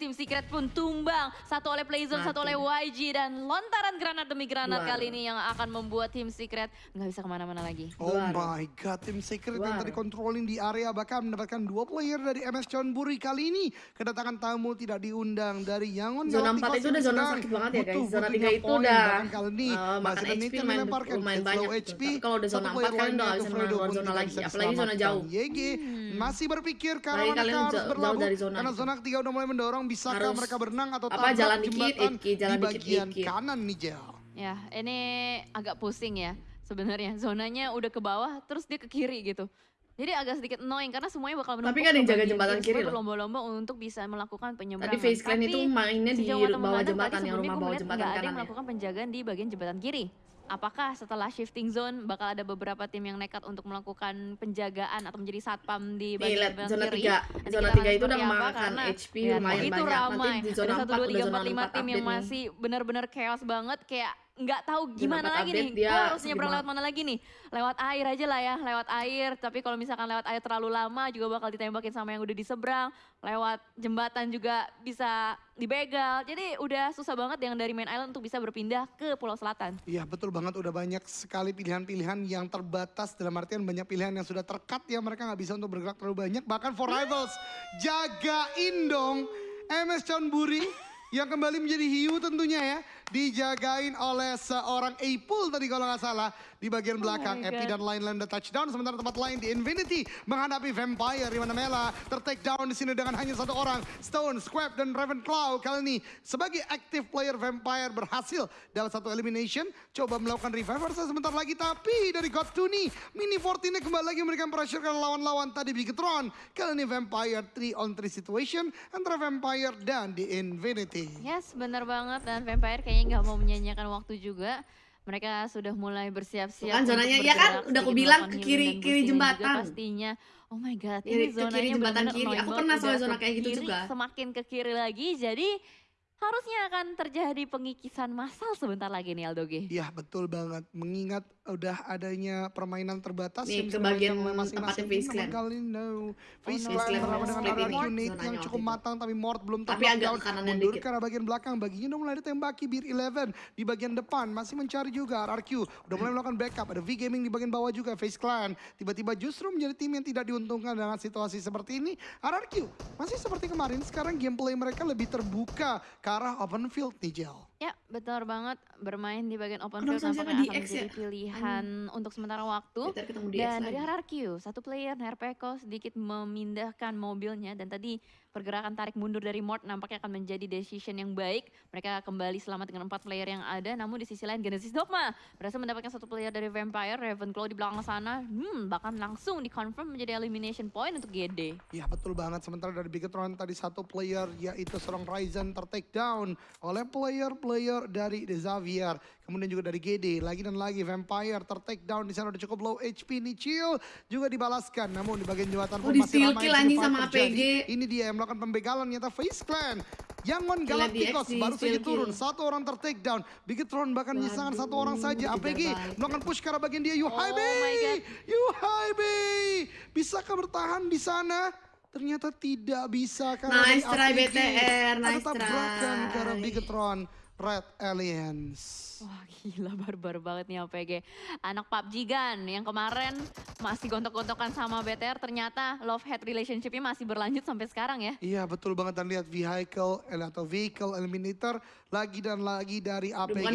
tim Secret pun tumbang. Satu oleh Playzone, satu oleh YG. Dan lontaran granat demi granat Luar. kali ini yang akan membuat tim Secret nggak bisa ke mana-mana lagi. Oh Luar. my god, tim Secret yang Luar. tadi controlling di area bahkan mendapatkan dua player dari MS Chonburi kali ini. Kedatangan tamu tidak diundang dari Yangon Zona Galacticos 4 itu yang udah zona sakit banget ya guys. Zona tiga 3 itu udah kali ini uh, makan masih ada HP lumayan ke banyak. HP. Tapi kalau udah zona 4 player kalian udah zona lagi. Apalagi zona jauh. YG masih berpikir ke arah Apalagi mana kalian harus berlabuh. dari zona Karena zona ketiga udah mulai mendorong. Bisakah Harus mereka berenang atau apa, jalan dikit, jembatan Iki, jalan di dikit, bagian Iki. kanan nih Jel. Ya, ini agak pusing ya sebenarnya. Zonanya udah ke bawah, terus dia ke kiri gitu. Jadi agak sedikit annoying karena semuanya bakal menumpuk Tapi kan ada yang jaga jembatan kiri, loh. berlomba-lomba untuk bisa melakukan penyebrangan. Tadi Face Clan itu mainnya di bawah jembatan, yang rumah bawah jembatan nggak ada yang kanan ya. melakukan penjagaan di bagian jembatan kiri. Apakah setelah shifting zone bakal ada beberapa tim yang nekat untuk melakukan penjagaan atau menjadi satpam di Nih, bagian jembatan zona kiri? 3. Nanti Zona kita 3 akan itu udah memakan HP lihat, lumayan banyak. ramai. Nanti di zona ada 4 satu dua udah tiga zona empat lima 4 tim yang masih benar-benar chaos banget kayak nggak tahu gimana 4 lagi nih. dia Gue harus nyebrang lewat mana lagi nih? Lewat air aja lah ya, lewat air. Tapi kalau misalkan lewat air terlalu lama juga bakal ditembakin sama yang udah di seberang. Lewat jembatan juga bisa dibegal. Jadi udah susah banget yang dari main island untuk bisa berpindah ke Pulau Selatan. Iya betul banget udah banyak sekali pilihan-pilihan yang terbatas dalam artian banyak pilihan yang sudah terkat ya mereka nggak bisa untuk bergerak terlalu banyak bahkan for rivals jagain dong MS Chonburi yang kembali menjadi hiu tentunya ya dijagain oleh seorang Apple tadi kalau nggak salah di bagian belakang. my Epi dan lain-lain the touchdown sementara tempat lain di Infinity menghadapi Vampire di mana Mela tertake down di sini dengan hanya satu orang Stone, Squab dan Ravenclaw. Kali ini sebagai active player Vampire berhasil dalam satu elimination. Coba melakukan reviver sebentar lagi tapi dari God Tuni Mini 14 nya kembali lagi memberikan pressure ke lawan-lawan tadi Bigetron kali ini Vampire 3 on 3 situation antara Vampire dan di Infinity. Yes, bener banget. Dan Vampire kayaknya nggak mau menyanyiakan waktu juga. Mereka sudah mulai bersiap-siap Kan zonanya, ya kan? Udah aku bilang ke kiri- kiri jembatan. pastinya. Oh my god, Kiri- ini ke kiri zonanya jembatan benar-benar kiri. annoying Aku pernah soal zona kayak gitu kiri, juga. Semakin ke kiri lagi, jadi harusnya akan terjadi pengikisan massal sebentar lagi nih Aldoge. Iya betul banget mengingat udah adanya permainan terbatas Nih, yang ke bagian tempatnya tim, Face namun Clan. kali ini no. Face no. Clan bersama dengan split arah ini, unit yang cukup matang tapi Mort belum Tapi agak kananan mundur dikit. arah bagian belakang. Baginya udah mulai ditembaki Bir 11 di bagian depan masih mencari juga RRQ udah mulai melakukan backup. Ada V Gaming di bagian bawah juga Face Clan. Tiba-tiba justru menjadi tim yang tidak diuntungkan dengan situasi seperti ini. RRQ masih seperti kemarin. Sekarang gameplay mereka lebih terbuka ke arah open field nih Jel Ya, betul banget. Bermain di bagian open field nampaknya di akan menjadi ya? pilihan untuk sementara waktu. Dan dari. RRQ, satu player Nerpeko sedikit memindahkan mobilnya dan tadi pergerakan tarik mundur dari Mort nampaknya akan menjadi decision yang baik. Mereka kembali selamat dengan empat player yang ada, namun di sisi lain Genesis Dogma berhasil mendapatkan satu player dari Vampire, Ravenclaw di belakang sana, hmm, bahkan langsung dikonfirm menjadi elimination point untuk GD. Ya betul banget. Sementara dari Bigetron tadi satu player yaitu seorang Ryzen ter-take down oleh player-player dari Xavier. Kemudian juga dari GD. Lagi dan lagi Vampire ter-take down di sana udah cukup low HP nih Chill. Juga dibalaskan. Namun di bagian jembatan Oh, pun masih ramai anjing fight sama. APG. Ini dia yang melakukan pembegalan nyata Face Clan. Yangon Galacticos baru saja turun. Satu orang ter-take down. Bigetron bahkan menyisakan satu orang saja. APG melakukan push ke arah bagian dia. Yuhai Oh my God. Yuhai Bei, bisakah bertahan di sana? Ternyata tidak bisa karena Nice try. BTR, nice tabrakan try. arah Bigetron Red Alliance. Wah gila barbar banget nih APG. Anak PUBG Gan yang kemarin masih gontok-gontokan sama BTR ternyata love hate relationship-nya masih berlanjut sampai sekarang ya. Iya betul banget dan lihat vehicle eh, atau vehicle eliminator lagi dan lagi dari APG. bukan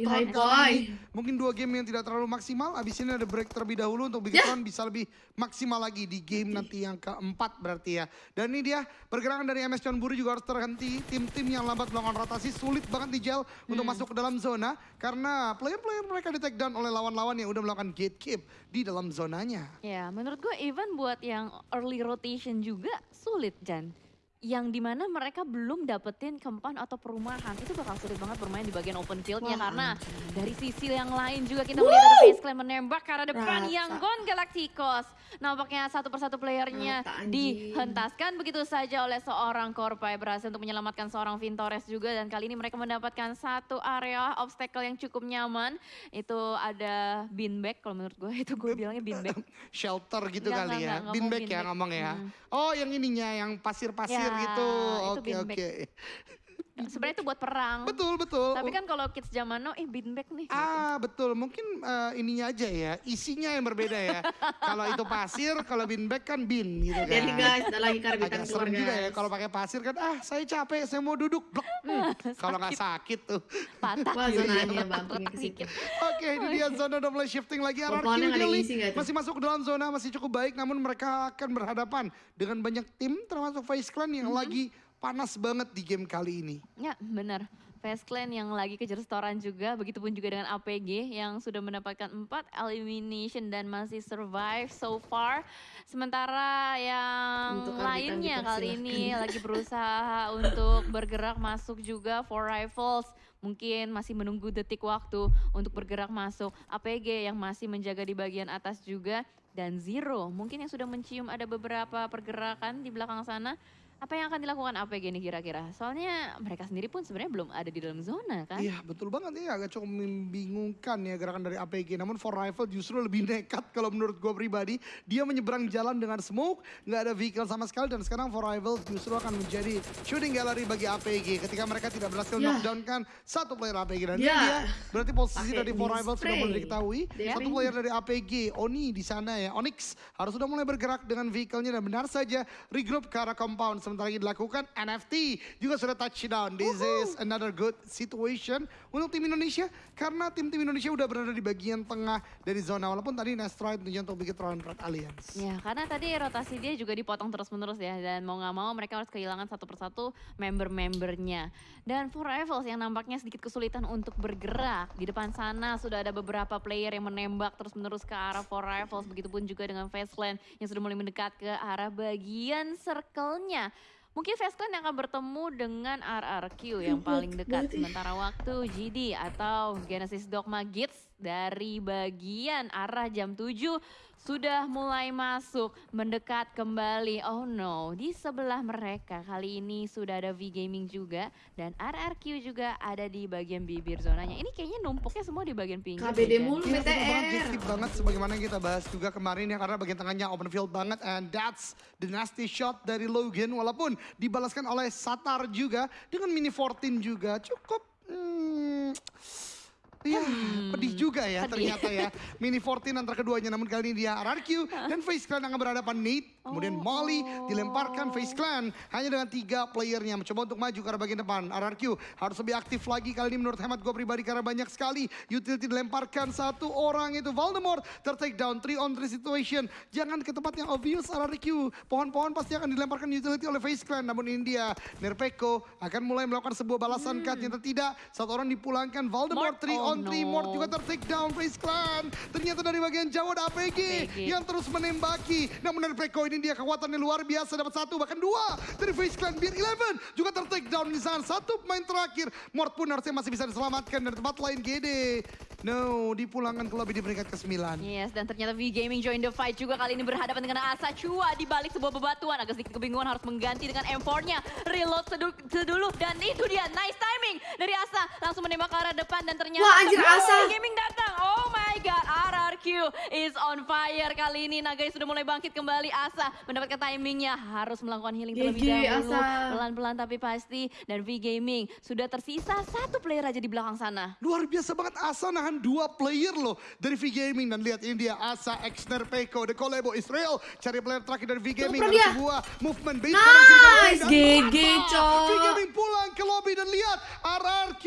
Nah, Cok. Boy. ini Mungkin dua game yang tidak terlalu maksimal. Abis ini ada break terlebih dahulu untuk Bigetron bisa lebih maksimal lagi di game nanti yang keempat berarti ya. Dan ini dia pergerakan dari MS John Buru juga harus terhenti. Tim-tim yang lambat melakukan rotasi sulit banget di gel untuk masuk ke dalam zona. Karena player-player mereka di take down oleh lawan-lawan yang udah melakukan gatekeep di dalam zonanya. Ya menurut gue even buat yang early rotation juga sulit Jan. Yang di mana mereka belum dapetin kempan atau perumahan itu bakal sulit banget bermain di bagian open fieldnya Wah, karena dari sisi yang lain juga kita melihat ada Face Clan menembak karena depan Rata. Yangon Galacticos. Nampaknya satu persatu playernya Rata, dihentaskan begitu saja oleh seorang Korpai berhasil untuk menyelamatkan seorang Vintores juga dan kali ini mereka mendapatkan satu area obstacle yang cukup nyaman. Itu ada beanbag kalau menurut gue itu gue bilangnya beanbag. Shelter gitu Nggak, kali nggak, ya. nggak, nggak mau Beanbag ya ngomong ya. Hmm. Oh yang ininya yang pasir-pasir gitu. itu Oke oke. Sebenarnya itu buat perang. Betul betul. Tapi kan kalau kids zaman now, eh beanbag nih. gitu. Ah betul, mungkin eh, ininya aja ya, isinya yang berbeda ya. kalau itu pasir, kalau beanbag kan bin gitu kan. Jadi guys, ada lagi karbitan Agak serem juga ya kalau pakai pasir kan, ah saya capek, saya mau duduk. Blok. Hmm, kalau nggak sakit tuh. Patah. Wah Iya, zonanya bumpingnya ke situ. Oke, ini dia zona mulai shifting lagi. RRQ masih masuk ke dalam zona, masih cukup baik. Namun mereka akan berhadapan dengan banyak tim, termasuk Face Clan yang lagi panas banget di game kali ini. Ya benar. Fast Clan yang lagi kejar setoran juga, begitupun juga dengan APG yang sudah mendapatkan 4 elimination dan masih survive so far. Sementara yang Untuk lainnya kita kali silahkan. ini lagi berusaha untuk bergerak masuk juga for rifles. Mungkin masih menunggu detik waktu untuk bergerak masuk. APG yang masih menjaga di bagian atas juga. Dan Zero mungkin yang sudah mencium ada beberapa pergerakan di belakang sana. Apa yang akan dilakukan APG nih kira-kira? Soalnya mereka sendiri pun sebenarnya belum ada di dalam zona kan? Iya betul banget ini agak cukup membingungkan ya gerakan dari APG. Namun for rifle justru lebih nekat kalau menurut gue pribadi. Dia menyeberang jalan dengan smoke, nggak ada vehicle sama sekali dan sekarang for rifle justru akan menjadi shooting gallery bagi APG ketika mereka tidak berhasil Ya. knockdown kan satu player APG dan Ya. dia berarti posisi Pakai dari for rifle sudah mulai diketahui. Satu player dari APG, Oni di sana ya, Onyx harus sudah mulai bergerak dengan vehicle-nya dan benar saja regroup ke arah compound. Sementara ini dilakukan NFT juga sudah touchdown. This is another good situation untuk tim Indonesia karena tim-tim Indonesia udah berada di bagian tengah dari zona walaupun tadi Nestroid tentunya untuk bikin Round Red Alliance. Ya, karena tadi rotasi dia juga dipotong terus-menerus ya dan mau nggak mau mereka harus kehilangan satu persatu member-membernya. Dan for Rivals yang nampaknya sedikit kesulitan untuk bergerak di depan sana sudah ada beberapa player yang menembak terus-menerus ke arah for Rivals begitupun juga dengan Fastland yang sudah mulai mendekat ke arah bagian circle-nya. Mungkin Fastland yang akan bertemu dengan RRQ yang paling dekat. Sementara waktu GD atau Genesis Dogma Gits dari bagian arah jam 7 sudah mulai masuk mendekat kembali. Oh no, di sebelah mereka kali ini sudah ada V Gaming juga dan RRQ juga ada di bagian bibir zonanya. Ini kayaknya numpuknya semua di bagian pinggir. KBD Jan. mulu banget, BTR. Jekip banget sebagaimana yang kita bahas juga kemarin ya karena bagian tengahnya open field banget and that's the nasty shot dari Logan walaupun dibalaskan oleh Satar juga dengan mini 14 juga cukup hmm, Iya, pedih juga ya pedih. ternyata ya. Mini 14 antara keduanya, namun kali ini dia RRQ dan Face Clan akan berhadapan Nate. Kemudian Oh. Molly dilemparkan Face Clan hanya dengan tiga playernya. Mencoba untuk maju ke arah bagian depan. RRQ harus lebih aktif lagi kali ini menurut hemat gue pribadi karena banyak sekali utility dilemparkan satu orang itu Voldemort tertake down 3 on 3 situation. Jangan ke tempat yang obvious RRQ. Pohon-pohon pasti akan dilemparkan utility oleh Face Clan. Namun ini dia Nerpeko akan mulai melakukan sebuah balasan cut. Ternyata tidak. Satu orang dipulangkan Voldemort Mort, 3 oh on 3 no. Mort juga ter-take down Face Clan. Ternyata dari bagian jauh ada APG, APG. yang terus menembaki. Namun dari Preko ini dia kekuatannya luar biasa dapat satu bahkan dua dari Face Clan Beer 11 juga ter-take down di sana. Satu pemain terakhir. Mort pun harusnya masih bisa diselamatkan dari tempat lain GD. No, dipulangkan ke lobby di peringkat ke-9. Yes, dan ternyata V Gaming join the fight juga kali ini berhadapan dengan Asa Chua di balik sebuah bebatuan. Agak sedikit kebingungan harus mengganti dengan M4-nya. Reload sedu- sedulu dan itu dia nice timing dari Asa. Langsung menembak ke arah depan dan ternyata Wah, anjir, Oh, Asa. V Gaming datang. Oh my god, RRQ is on fire kali ini. Nagai sudah mulai bangkit kembali. Asa mendapatkan timingnya harus melakukan healing terlebih GG, dahulu. Asa. Pelan-pelan tapi pasti. Dan V Gaming sudah tersisa satu player aja di belakang sana. Luar biasa banget Asa nahan dua player loh dari V Gaming dan lihat ini dia Asa X Nerpeko The Collabo Israel cari player terakhir dari V Gaming dan dia. sebuah movement base Nice, GG, coy. V Gaming pulang ke lobby dan lihat RRQ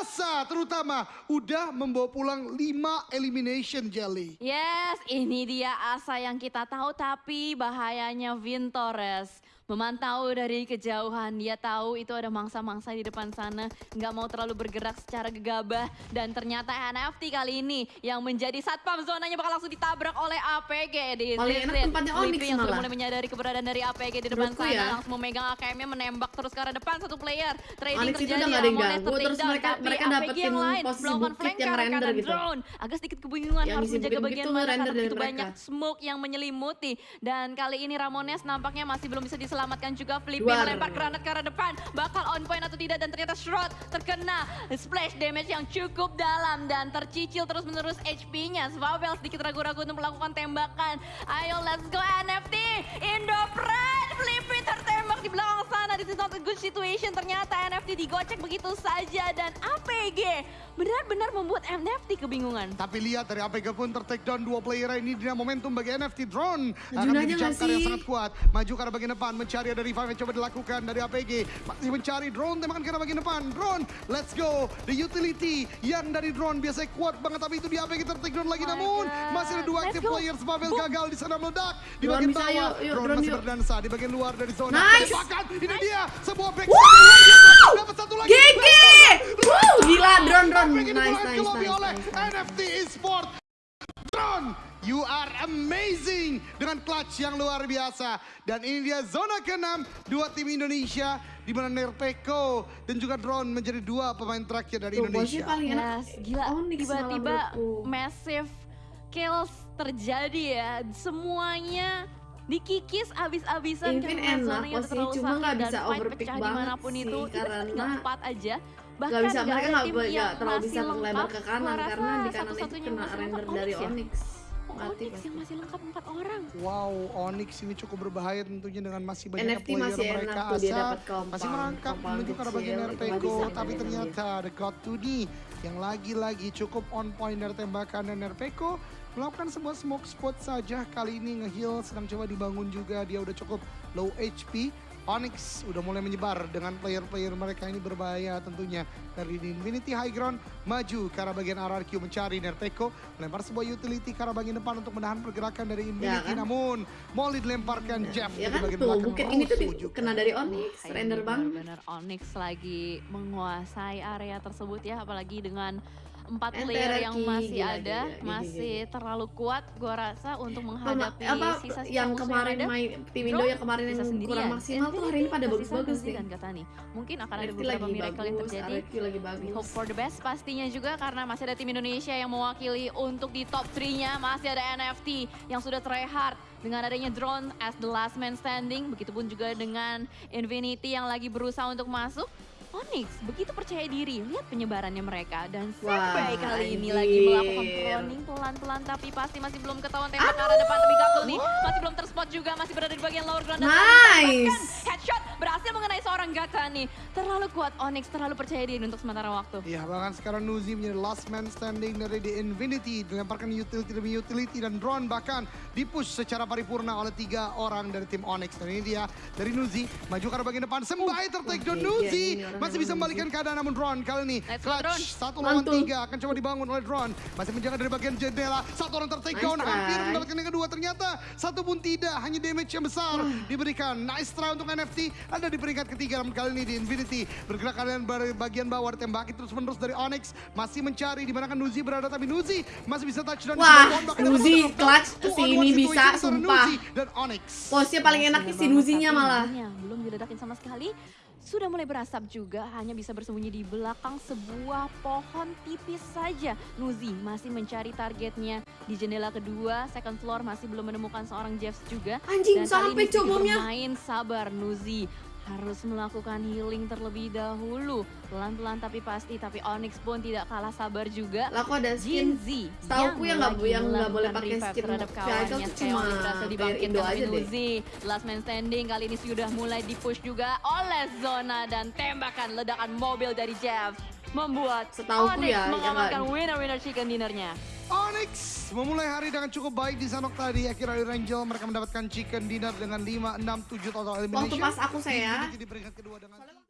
Asa terutama udah membawa pulang 5 elimination jelly. Yes, ini dia asa yang kita tahu tapi bahayanya Vin Torres. Memantau dari kejauhan, dia tahu itu ada mangsa-mangsa di depan sana. Nggak mau terlalu bergerak secara gegabah. Dan ternyata NFT kali ini yang menjadi satpam zonanya bakal langsung ditabrak oleh APG di Paling enak tempatnya Onyx yang sudah mulai menyadari keberadaan dari APG di depan Menurutku sana. ya. Langsung memegang AKM-nya menembak terus ke arah depan satu player. Trading Onyx terjadi, udah ada ganggu, terus mereka- mereka dapetin lain posisi bukit yang render gitu. drone. Agak sedikit kebingungan Yang harus menjaga bagian mana karena begitu banyak smoke yang menyelimuti. Dan kali ini Ramones nampaknya masih belum bisa diselamatkan juga. Flippy Duar. melempar granat ke arah depan. Bakal on point atau tidak dan ternyata Shroud terkena splash damage yang cukup dalam dan tercicil terus menerus HP-nya. Svavel sedikit ragu-ragu untuk melakukan tembakan. Ayo let's go NFT. Indo Pride. Flippy tertembak di belakang sana. This is not a good situation. Ternyata NFT digocek begitu saja. Dan APG benar-benar membuat NFT kebingungan. Tapi lihat dari APG pun ter-take down dua player ini dengan momentum bagi NFT Drone. Akan jumper yang sangat kuat. Maju ke arah bagian depan, mencari ada revive yang coba dilakukan dari APG. Masih mencari Drone, tembakan ke arah bagian depan. Drone, let's go. The utility yang dari Drone biasanya kuat banget. Tapi itu di APG ter-take down lagi. My Namun God. masih ada dua active players. Babel Boom. gagal di sana meledak. Di Drone bagian bisa, bawah, yuk, yuk, Drone drone masih yuk. berdansa di bagian luar dari zona. Nice. Ini dia sebuah back. Wow! Dapat satu lagi. GG! Wow, gila drone drone. Nice, nice, nice. NFT Esport. Drone, you are amazing dengan clutch yang luar biasa. Dan ini dia zona ke-6 dua tim Indonesia di mana Nerpeko dan juga Drone menjadi dua pemain terakhir dari Tuh, Indonesia. paling enak. Yes, gila. Tiba-tiba massive kills terjadi ya. Semuanya dikikis abis-abisan karena enak zonanya terlalu cuma sakit nggak dan bisa fight overpick pecah banget di mana pun sih, itu. Karena tinggal empat aja. Bahkan Gak bisa mereka nggak nggak terlalu bisa lebar lengkap. ke kanan karena di kanan itu satu-satunya yang kena render dari Onyx ya? Onyx. Mati Onyx pasti. yang masih lengkap empat orang. Wow, Onyx ini cukup berbahaya tentunya dengan masih banyak NFT player masih mereka enak tuh dia asal dapat compound, masih merangkak compound menuju ke arah bagian itu bisa tapi ternyata ada God 2D yang lagi-lagi cukup on point dari tembakan dan Nerpeko melakukan sebuah smoke spot saja kali ini ngeheal sedang coba dibangun juga dia udah cukup low HP Onyx udah mulai menyebar dengan player-player mereka ini berbahaya tentunya. Dari Infinity High Ground maju ke arah bagian RRQ mencari Nerpeko melempar sebuah utility ke arah bagian depan untuk menahan pergerakan dari Infinity. Kan? namun Molly dilemparkan Jeff Ya di kan? bagian tuh, belakang mungkin ini tuh kena dari Onyx, ini render banget. Benar-benar Onyx lagi menguasai area tersebut ya, apalagi dengan empat player yang masih gila, ada, gila, gila, masih gila. terlalu kuat gua rasa untuk menghadapi apa sisa-sisa yang musuh kemarin yang ada. main tim Indo yang kemarin yang sendirian. kurang maksimal tuh hari ini pada bagus-bagus nih. Dan Katani. Mungkin akan ada beberapa lagi miracle yang terjadi. Lagi bagus. Hope for the best pastinya juga karena masih ada tim Indonesia yang mewakili untuk di top 3-nya. Masih ada NFT yang sudah try hard dengan adanya drone as the last man standing. Begitupun juga dengan Infinity yang lagi berusaha untuk masuk. Onyx begitu percaya diri, lihat penyebarannya mereka. Dan Wah, Senpai kali ini lagi melakukan cloning pelan-pelan tapi pasti masih belum ketahuan tembak ke arah depan tapi Gatul nih. Masih belum terspot juga masih berada di bagian lower ground dan Nice. headshot berhasil mengenai seorang Gatani terlalu kuat Onyx terlalu percaya diri untuk sementara waktu. Ya bahkan sekarang Nuzi menjadi last man standing dari The Infinity. Dilemparkan utility demi utility dan drone bahkan dipush secara paripurna oleh tiga orang dari tim Onyx. Dan ini dia dari Nuzi maju ke arah bagian depan. Sembai tertake down oke, Nuzi. iya, ini orang masih bisa membalikkan keadaan namun drone kali ini Let's go, drone. clutch satu lawan Mantul. tiga akan coba dibangun oleh drone masih menjaga dari bagian jendela satu orang tertake Nice down hampir mendapatkan yang kedua ternyata satu pun tidak hanya damage yang besar diberikan nice try untuk NFT ada di peringkat ketiga namun kali ini di Infinity bergerak kalian dari bagian bawah ditembaki terus menerus dari Onyx masih mencari di mana kan Nuzi berada tapi Nuzi masih bisa touchdown di Wah, Nuzi clutch si ini bisa, sumpah. Nuzi dan Onyx Posnya paling enak Bener si Nuzinya malah. Belum diledakin sama sekali. Sudah mulai berasap juga, hanya bisa bersembunyi di belakang sebuah pohon tipis saja. Nuzi masih mencari targetnya di jendela kedua, second floor masih belum menemukan seorang Jeffs juga. Anjing Dan sampai ini cobomnya. bermain sabar Nuzi. Harus melakukan healing terlebih dahulu. Pelan-pelan tapi pasti, tapi Onyx pun tidak kalah sabar juga. Lah kok ada skin Jinzi Setauku yang nggak- yang nggak boleh pakai skin terhadap kawannya cuma berhasil dibangkitkan aja deh. Nuzi last man standing kali ini sudah mulai dipush juga oleh Zona dan tembakan ledakan mobil dari Jeff membuat Setauku Onyx ya, yang mengamankan nggak- winner-winner chicken dinnernya. Onyx memulai hari dengan cukup baik di Sanok tadi. Akhirnya dari Angel mereka mendapatkan chicken dinner dengan 5, 6, 7 total elimination. Waktu pas aku saya. Infinity di peringkat kedua dengan